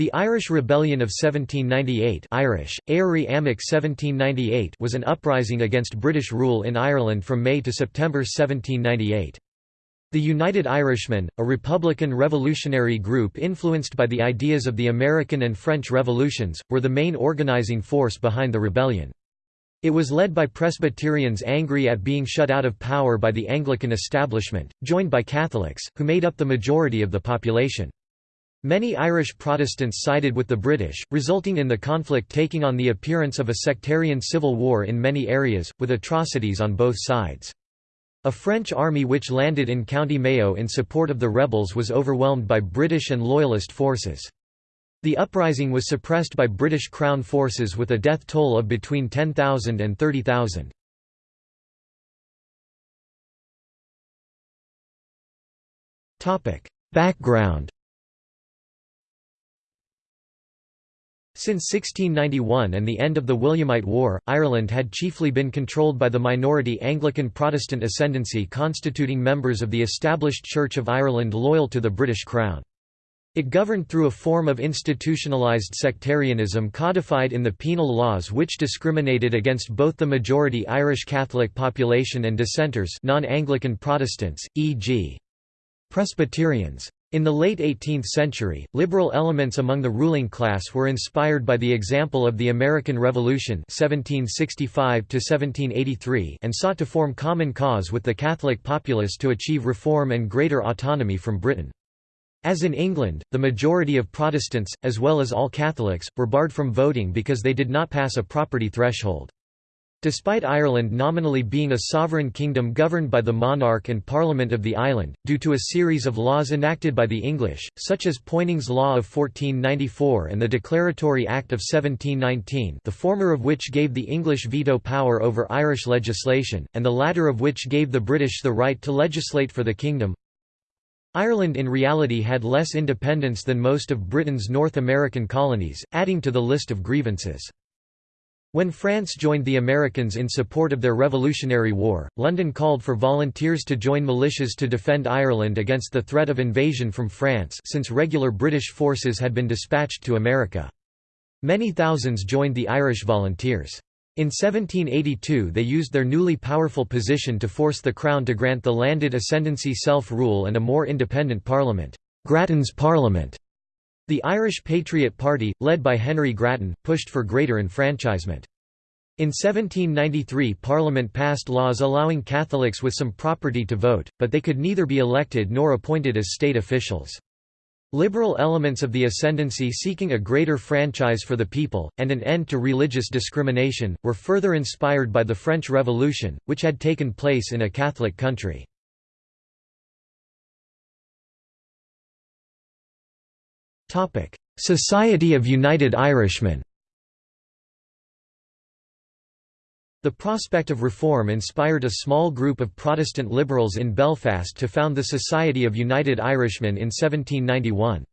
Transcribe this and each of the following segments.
The Irish Rebellion of 1798 Irish, Éirí Amach 1798 was an uprising against British rule in Ireland from May to September 1798. The United Irishmen, a republican revolutionary group influenced by the ideas of the American and French revolutions, were the main organizing force behind the rebellion. It was led by Presbyterians angry at being shut out of power by the Anglican establishment, joined by Catholics, who made up the majority of the population. Many Irish Protestants sided with the British, resulting in the conflict taking on the appearance of a sectarian civil war in many areas, with atrocities on both sides. A French army which landed in County Mayo in support of the rebels was overwhelmed by British and Loyalist forces. The uprising was suppressed by British Crown forces with a death toll of between 10,000 and 30,000. Background Since 1691 and the end of the Williamite War, Ireland had chiefly been controlled by the minority Anglican Protestant ascendancy constituting members of the established Church of Ireland loyal to the British Crown. It governed through a form of institutionalized sectarianism codified in the penal laws which discriminated against both the majority Irish Catholic population and dissenters non-Anglican Protestants, e.g. Presbyterians. In the late 18th century, liberal elements among the ruling class were inspired by the example of the American Revolution 1765 and sought to form common cause with the Catholic populace to achieve reform and greater autonomy from Britain. As in England, the majority of Protestants, as well as all Catholics, were barred from voting because they did not pass a property threshold. Despite Ireland nominally being a sovereign kingdom governed by the monarch and parliament of the island, due to a series of laws enacted by the English, such as Poynings Law of 1494 and the Declaratory Act of 1719 the former of which gave the English veto power over Irish legislation, and the latter of which gave the British the right to legislate for the kingdom, Ireland in reality had less independence than most of Britain's North American colonies, adding to the list of grievances. When France joined the Americans in support of their Revolutionary War, London called for volunteers to join militias to defend Ireland against the threat of invasion from France since regular British forces had been dispatched to America. Many thousands joined the Irish volunteers. In 1782 they used their newly powerful position to force the Crown to grant the landed ascendancy self-rule and a more independent parliament Grattan's Parliament. The Irish Patriot Party, led by Henry Grattan, pushed for greater enfranchisement. In 1793 Parliament passed laws allowing Catholics with some property to vote, but they could neither be elected nor appointed as state officials. Liberal elements of the ascendancy seeking a greater franchise for the people, and an end to religious discrimination, were further inspired by the French Revolution, which had taken place in a Catholic country. Society of United Irishmen The prospect of reform inspired a small group of Protestant liberals in Belfast to found the Society of United Irishmen in 1791.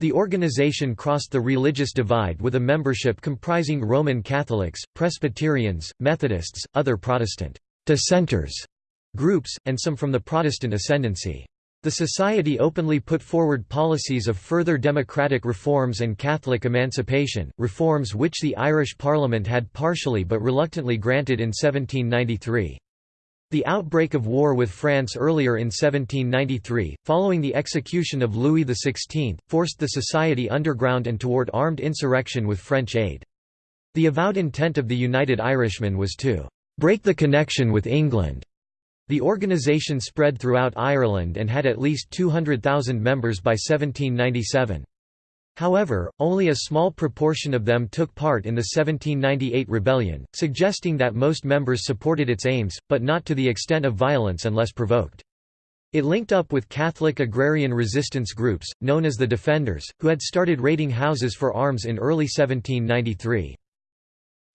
The organisation crossed the religious divide with a membership comprising Roman Catholics, Presbyterians, Methodists, other Protestant dissenters groups, and some from the Protestant ascendancy. The Society openly put forward policies of further democratic reforms and Catholic emancipation, reforms which the Irish Parliament had partially but reluctantly granted in 1793. The outbreak of war with France earlier in 1793, following the execution of Louis XVI, forced the Society underground and toward armed insurrection with French aid. The avowed intent of the United Irishmen was to "...break the connection with England." The organisation spread throughout Ireland and had at least 200,000 members by 1797. However, only a small proportion of them took part in the 1798 rebellion, suggesting that most members supported its aims, but not to the extent of violence unless provoked. It linked up with Catholic agrarian resistance groups, known as the Defenders, who had started raiding houses for arms in early 1793.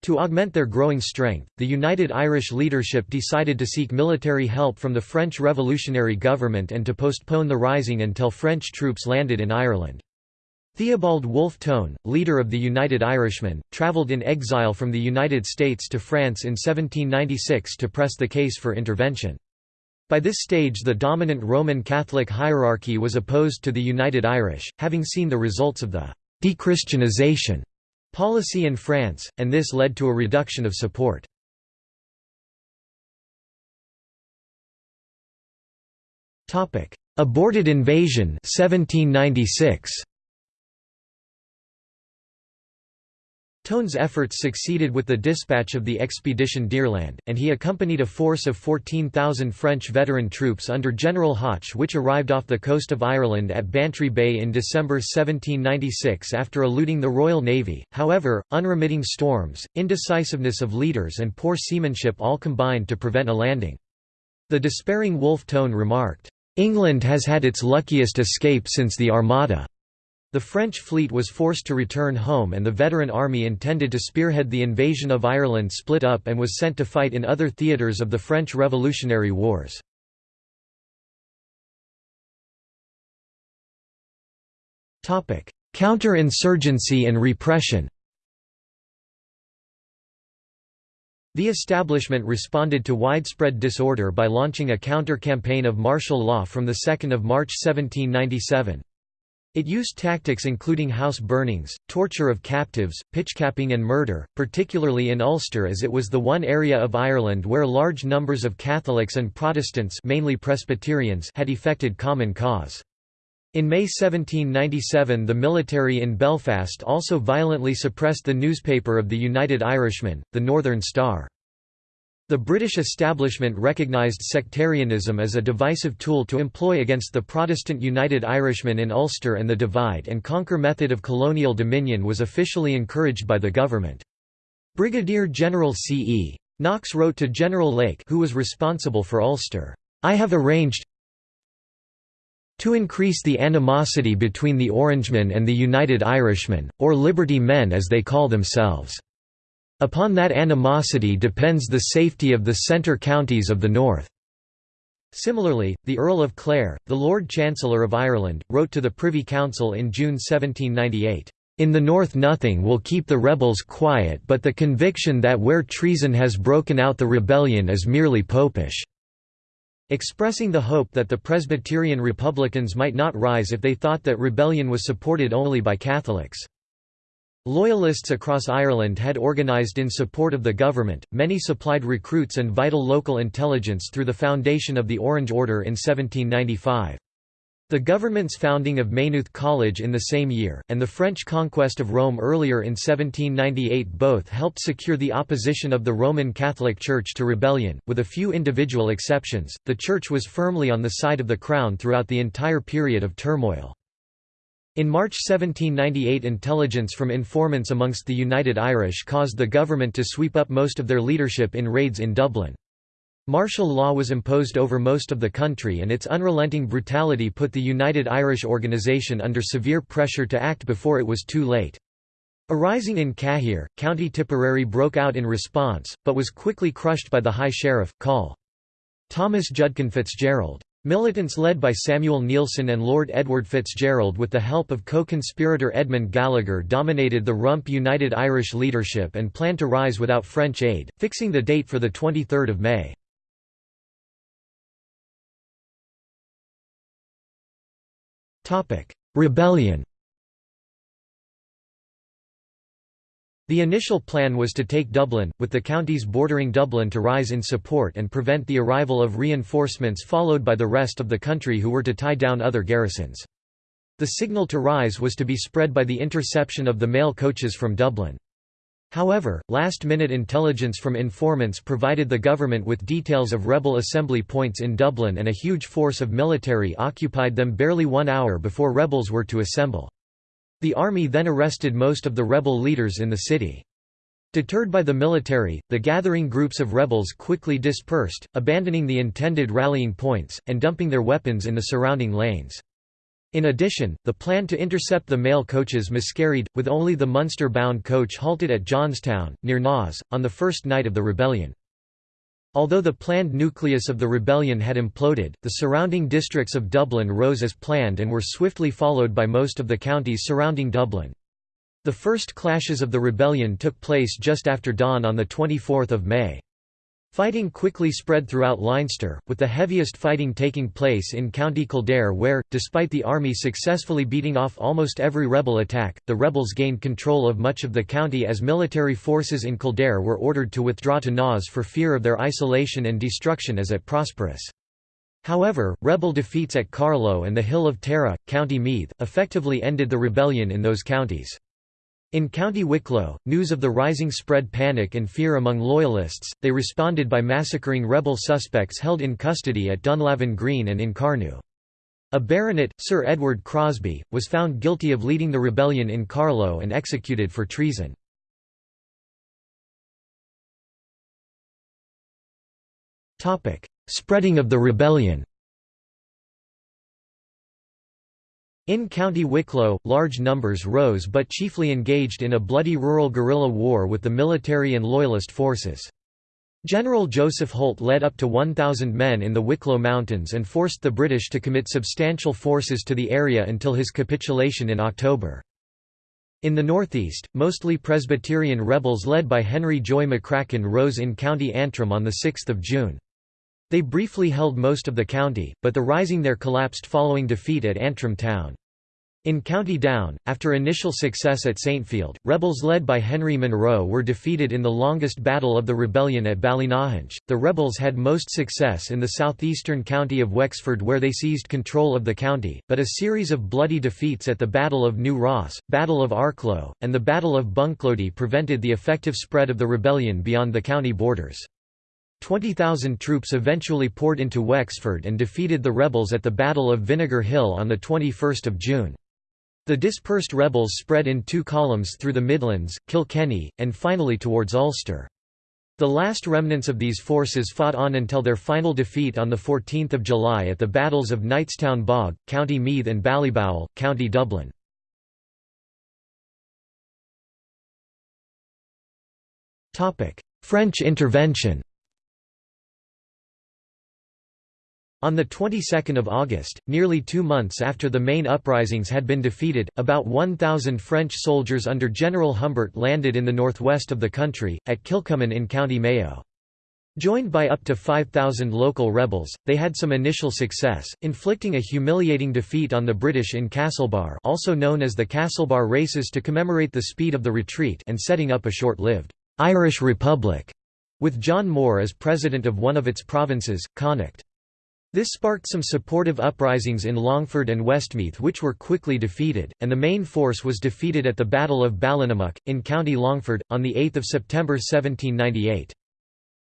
To augment their growing strength, the United Irish leadership decided to seek military help from the French revolutionary government and to postpone the rising until French troops landed in Ireland. Theobald Wolfe Tone, leader of the United Irishmen, travelled in exile from the United States to France in 1796 to press the case for intervention. By this stage the dominant Roman Catholic hierarchy was opposed to the United Irish, having seen the results of the «de-Christianization» policy in France, and this led to a reduction of support. Aborted invasion 1796. Tone's efforts succeeded with the dispatch of the expedition d'Irlande, and he accompanied a force of 14,000 French veteran troops under General Hoche which arrived off the coast of Ireland at Bantry Bay in December 1796 after eluding the Royal Navy. However, unremitting storms, indecisiveness of leaders and poor seamanship all combined to prevent a landing. The despairing Wolfe Tone remarked, "'England has had its luckiest escape since the Armada. The French fleet was forced to return home and the veteran army intended to spearhead the invasion of Ireland split up and was sent to fight in other theatres of the French Revolutionary Wars. Counter-insurgency and repression The establishment responded to widespread disorder by launching a counter-campaign of martial law from 2 March 1797. It used tactics including house burnings, torture of captives, pitchcapping and murder, particularly in Ulster as it was the one area of Ireland where large numbers of Catholics and Protestants mainly Presbyterians had effected common cause. In May 1797 the military in Belfast also violently suppressed the newspaper of the United Irishmen, the Northern Star. The British establishment recognised sectarianism as a divisive tool to employ against the Protestant United Irishmen in Ulster and the divide and conquer method of colonial dominion was officially encouraged by the government. Brigadier General C. E. Knox wrote to General Lake who was responsible for Ulster, "'I have arranged to increase the animosity between the Orangemen and the United Irishmen, or Liberty Men as they call themselves. Upon that animosity depends the safety of the centre counties of the north." Similarly, the Earl of Clare, the Lord Chancellor of Ireland, wrote to the Privy Council in June 1798, "...in the north nothing will keep the rebels quiet but the conviction that where treason has broken out the rebellion is merely popish." expressing the hope that the Presbyterian Republicans might not rise if they thought that rebellion was supported only by Catholics. Loyalists across Ireland had organised in support of the government, many supplied recruits and vital local intelligence through the foundation of the Orange Order in 1795. The government's founding of Maynooth College in the same year, and the French conquest of Rome earlier in 1798 both helped secure the opposition of the Roman Catholic Church to rebellion. With a few individual exceptions, the Church was firmly on the side of the Crown throughout the entire period of turmoil. In March 1798 intelligence from informants amongst the United Irish caused the government to sweep up most of their leadership in raids in Dublin. Martial law was imposed over most of the country and its unrelenting brutality put the United Irish organisation under severe pressure to act before it was too late. Arising in Cahir, County Tipperary broke out in response, but was quickly crushed by the High Sheriff, Col. Thomas Judkin Fitzgerald. Militants led by Samuel Neilson and Lord Edward Fitzgerald with the help of co-conspirator Edmund Gallagher dominated the Rump United Irish leadership and planned to rise without French aid, fixing the date for 23 May. Rebellion The initial plan was to take Dublin, with the counties bordering Dublin to rise in support and prevent the arrival of reinforcements followed by the rest of the country who were to tie down other garrisons. The signal to rise was to be spread by the interception of the mail coaches from Dublin. However, last-minute intelligence from informants provided the government with details of rebel assembly points in Dublin and a huge force of military occupied them barely one hour before rebels were to assemble. The army then arrested most of the rebel leaders in the city. Deterred by the military, the gathering groups of rebels quickly dispersed, abandoning the intended rallying points, and dumping their weapons in the surrounding lanes. In addition, the plan to intercept the mail coaches miscarried, with only the Munster-bound coach halted at Johnstown, near Naas, on the first night of the rebellion. Although the planned nucleus of the rebellion had imploded, the surrounding districts of Dublin rose as planned and were swiftly followed by most of the counties surrounding Dublin. The first clashes of the rebellion took place just after dawn on 24 May. Fighting quickly spread throughout Leinster, with the heaviest fighting taking place in County Kildare where, despite the army successfully beating off almost every rebel attack, the rebels gained control of much of the county as military forces in Kildare were ordered to withdraw to Naas for fear of their isolation and destruction as at Prosperous. However, rebel defeats at Carlow and the Hill of Tara, County Meath, effectively ended the rebellion in those counties. In County Wicklow, news of the rising spread panic and fear among Loyalists, they responded by massacring rebel suspects held in custody at Dunlavin Green and in Carnew. A baronet, Sir Edward Crosby, was found guilty of leading the rebellion in Carlow and executed for treason. Spreading of the rebellion In County Wicklow, large numbers rose but chiefly engaged in a bloody rural guerrilla war with the military and loyalist forces. General Joseph Holt led up to 1,000 men in the Wicklow Mountains and forced the British to commit substantial forces to the area until his capitulation in October. In the northeast, mostly Presbyterian rebels led by Henry Joy McCracken rose in County Antrim on 6 June. They briefly held most of the county, but the rising there collapsed following defeat at Antrim town. In County Down, after initial success at Saintfield, rebels led by Henry Munro were defeated in the longest battle of the rebellion at Ballynahinch. The rebels had most success in the southeastern county of Wexford where they seized control of the county, but a series of bloody defeats at the Battle of New Ross, Battle of Arklow, and the Battle of Bunclody prevented the effective spread of the rebellion beyond the county borders. 20,000 troops eventually poured into Wexford and defeated the rebels at the Battle of Vinegar Hill on 21 June. The dispersed rebels spread in two columns through the Midlands, Kilkenny, and finally towards Ulster. The last remnants of these forces fought on until their final defeat on 14 July at the battles of Knightstown Bog, County Meath and Ballyboughal, County Dublin. French intervention On the 22nd of August, nearly two months after the main uprisings had been defeated, about 1,000 French soldiers under General Humbert landed in the northwest of the country, at Kilcummin in County Mayo. Joined by up to 5,000 local rebels, they had some initial success, inflicting a humiliating defeat on the British in Castlebar also known as the Castlebar races to commemorate the speed of the retreat and setting up a short-lived «Irish Republic», with John Moore as president of one of its provinces, Connacht. This sparked some supportive uprisings in Longford and Westmeath which were quickly defeated, and the main force was defeated at the Battle of Ballinamuck, in County Longford, on 8 September 1798.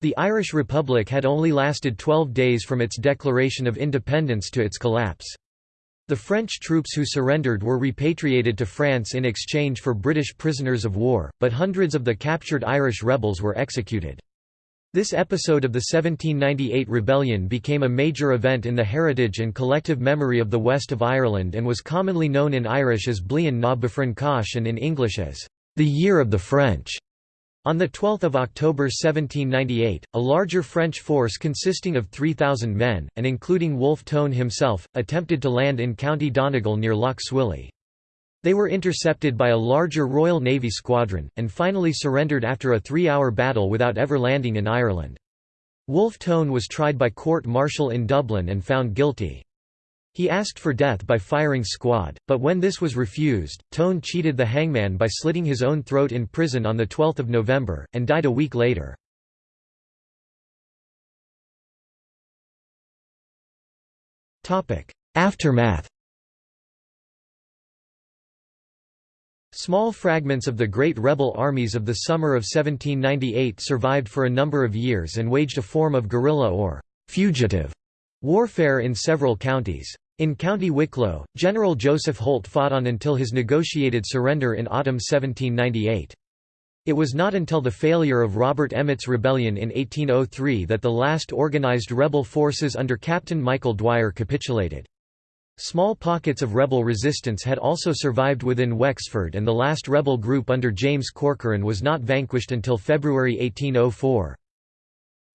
The Irish Republic had only lasted 12 days from its declaration of independence to its collapse. The French troops who surrendered were repatriated to France in exchange for British prisoners of war, but hundreds of the captured Irish rebels were executed. This episode of the 1798 rebellion became a major event in the heritage and collective memory of the west of Ireland and was commonly known in Irish as Bliain na bhFrancach and in English as the Year of the French. On 12 October 1798, a larger French force consisting of 3,000 men, and including Wolfe Tone himself, attempted to land in County Donegal near Lough Swilly. They were intercepted by a larger Royal Navy squadron, and finally surrendered after a three-hour battle without ever landing in Ireland. Wolfe Tone was tried by court-martial in Dublin and found guilty. He asked for death by firing squad, but when this was refused, Tone cheated the hangman by slitting his own throat in prison on 12 November, and died a week later. Aftermath Small fragments of the great rebel armies of the summer of 1798 survived for a number of years and waged a form of guerrilla or «fugitive» warfare in several counties. In County Wicklow, General Joseph Holt fought on until his negotiated surrender in autumn 1798. It was not until the failure of Robert Emmet's rebellion in 1803 that the last organised rebel forces under Captain Michael Dwyer capitulated. Small pockets of rebel resistance had also survived within Wexford and the last rebel group under James Corcoran was not vanquished until February 1804.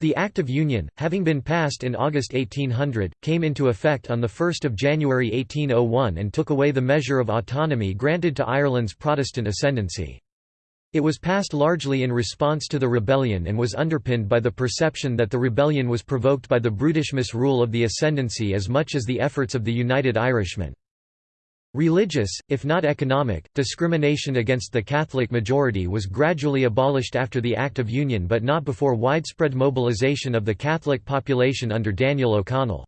The Act of Union, having been passed in August 1800, came into effect on 1 January 1801 and took away the measure of autonomy granted to Ireland's Protestant ascendancy. It was passed largely in response to the rebellion and was underpinned by the perception that the rebellion was provoked by the brutish misrule of the Ascendancy as much as the efforts of the United Irishmen. Religious, if not economic, discrimination against the Catholic majority was gradually abolished after the Act of Union but not before widespread mobilisation of the Catholic population under Daniel O'Connell.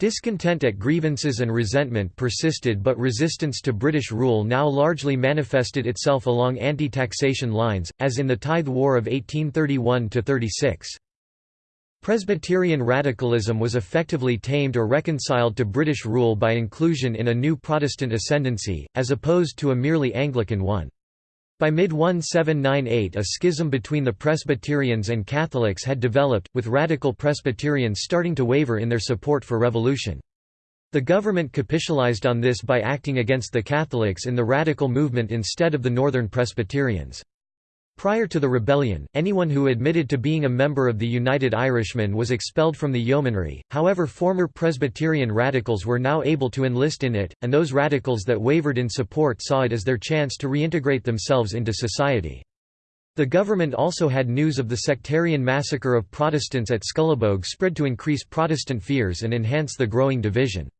Discontent at grievances and resentment persisted but resistance to British rule now largely manifested itself along anti-taxation lines, as in the Tithe War of 1831–36. Presbyterian radicalism was effectively tamed or reconciled to British rule by inclusion in a new Protestant ascendancy, as opposed to a merely Anglican one. By mid-1798 a schism between the Presbyterians and Catholics had developed, with radical Presbyterians starting to waver in their support for revolution. The government capitalized on this by acting against the Catholics in the radical movement instead of the Northern Presbyterians. Prior to the rebellion, anyone who admitted to being a member of the United Irishmen was expelled from the yeomanry, however former Presbyterian radicals were now able to enlist in it, and those radicals that wavered in support saw it as their chance to reintegrate themselves into society. The government also had news of the sectarian massacre of Protestants at Scullabogue spread to increase Protestant fears and enhance the growing division.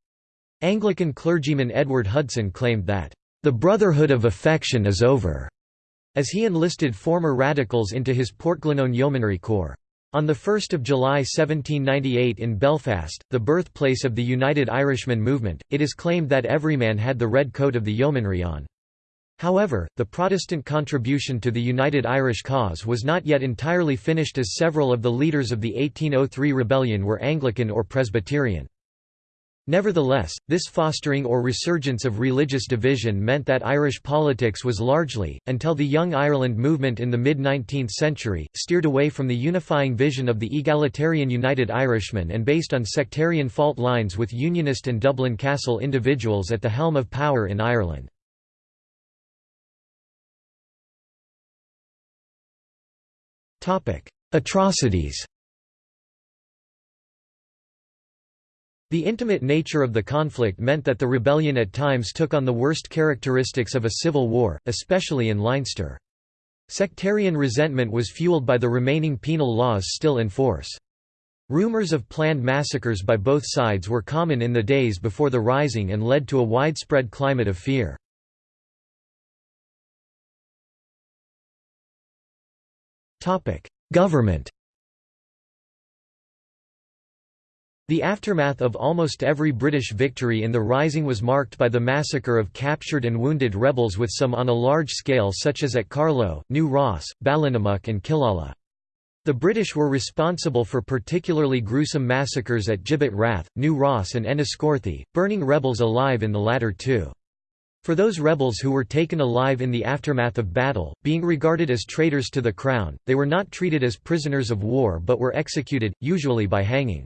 Anglican clergyman Edward Hudson claimed that, "...the brotherhood of affection is over." As he enlisted former radicals into his Portglenone Yeomanry Corps. On 1 July 1798 in Belfast, the birthplace of the United Irishmen movement, it is claimed that every man had the red coat of the yeomanry on. However, the Protestant contribution to the United Irish cause was not yet entirely finished as several of the leaders of the 1803 rebellion were Anglican or Presbyterian. Nevertheless, this fostering or resurgence of religious division meant that Irish politics was largely, until the Young Ireland movement in the mid-19th century, steered away from the unifying vision of the egalitarian United Irishmen and based on sectarian fault lines with Unionist and Dublin Castle individuals at the helm of power in Ireland. Atrocities The intimate nature of the conflict meant that the rebellion at times took on the worst characteristics of a civil war, especially in Leinster. Sectarian resentment was fueled by the remaining penal laws still in force. Rumours of planned massacres by both sides were common in the days before the Rising and led to a widespread climate of fear. Government The aftermath of almost every British victory in the Rising was marked by the massacre of captured and wounded rebels with some on a large scale such as at Carlow, New Ross, Ballinamuck and Killala. The British were responsible for particularly gruesome massacres at Gibbet Rath, New Ross and Enniscorthy, burning rebels alive in the latter two. For those rebels who were taken alive in the aftermath of battle, being regarded as traitors to the Crown, they were not treated as prisoners of war but were executed, usually by hanging.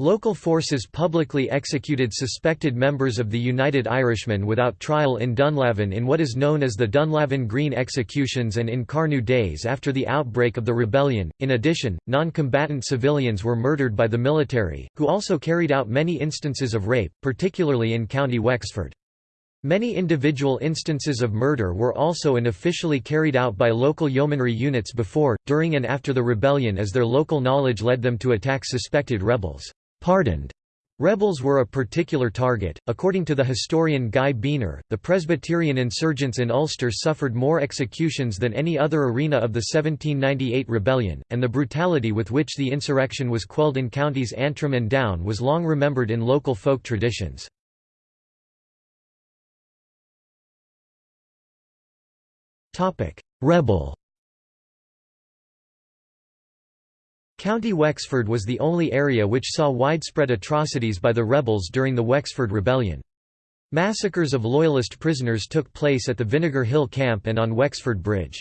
Local forces publicly executed suspected members of the United Irishmen without trial in Dunlavin in what is known as the Dunlavin Green executions and in Carnew days after the outbreak of the rebellion. In addition, non-combatant civilians were murdered by the military, who also carried out many instances of rape, particularly in County Wexford. Many individual instances of murder were also unofficially carried out by local yeomanry units before, during and after the rebellion as their local knowledge led them to attack suspected rebels. Pardoned Rebels were a particular target. According to the historian Guy Beiner, the Presbyterian insurgents in Ulster suffered more executions than any other arena of the 1798 rebellion, and the brutality with which the insurrection was quelled in counties Antrim and Down was long remembered in local folk traditions. Rebel County Wexford was the only area which saw widespread atrocities by the rebels during the Wexford Rebellion. Massacres of Loyalist prisoners took place at the Vinegar Hill Camp and on Wexford Bridge.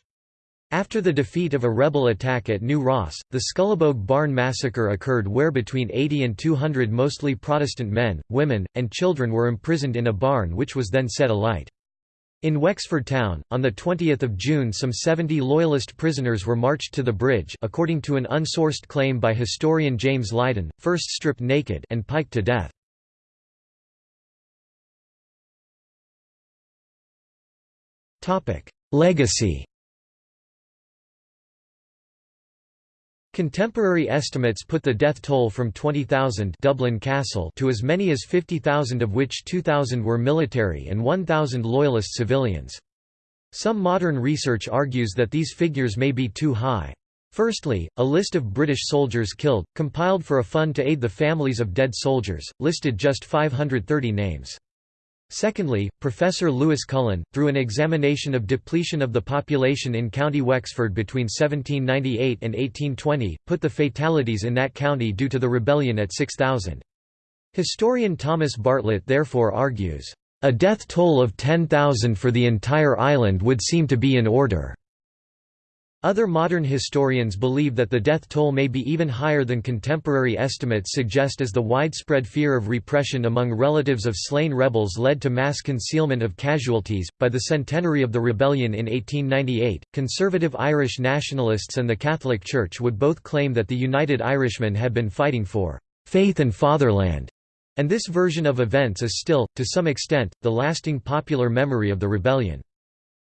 After the defeat of a rebel attack at New Ross, the Scullabogue Barn massacre occurred where between 80 and 200 mostly Protestant men, women, and children were imprisoned in a barn which was then set alight. In Wexford town, on 20 June some 70 Loyalist prisoners were marched to the bridge according to an unsourced claim by historian James Lydon, first stripped naked and piked to death. Legacy Contemporary estimates put the death toll from 20,000 Dublin Castle to as many as 50,000 of which 2,000 were military and 1,000 loyalist civilians. Some modern research argues that these figures may be too high. Firstly, a list of British soldiers killed, compiled for a fund to aid the families of dead soldiers, listed just 530 names. Secondly, Professor Louis Cullen, through an examination of depletion of the population in County Wexford between 1798 and 1820, put the fatalities in that county due to the rebellion at 6,000. Historian Thomas Bartlett therefore argues, "...a death toll of 10,000 for the entire island would seem to be in order." Other modern historians believe that the death toll may be even higher than contemporary estimates suggest as the widespread fear of repression among relatives of slain rebels led to mass concealment of casualties. By the centenary of the rebellion in 1898, conservative Irish nationalists and the Catholic Church would both claim that the United Irishmen had been fighting for faith and fatherland, and this version of events is still, to some extent, the lasting popular memory of the rebellion.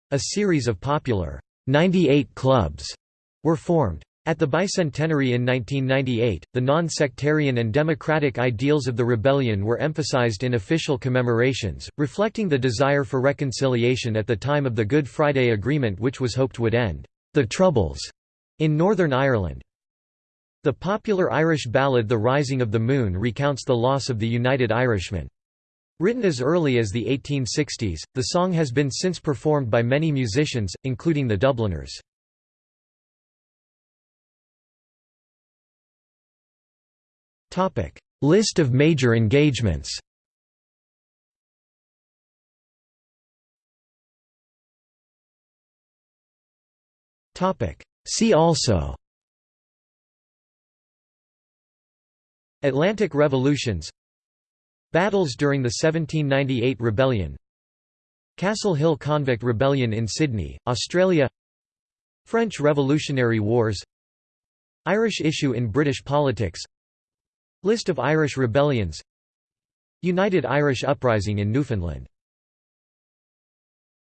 A series of popular 98 clubs were formed. At the bicentenary in 1998, the non-sectarian and democratic ideals of the rebellion were emphasized in official commemorations, reflecting the desire for reconciliation at the time of the Good Friday Agreement which was hoped would end the Troubles in Northern Ireland. The popular Irish ballad The Rising of the Moon recounts the loss of the United Irishmen. Written as early as the 1860s, the song has been since performed by many musicians, including the Dubliners. List of major engagements See also Atlantic revolutions Battles during the 1798 rebellion. Castle Hill Convict Rebellion in Sydney, Australia. French Revolutionary Wars. Irish issue in British politics. List of Irish rebellions. United Irish Uprising in Newfoundland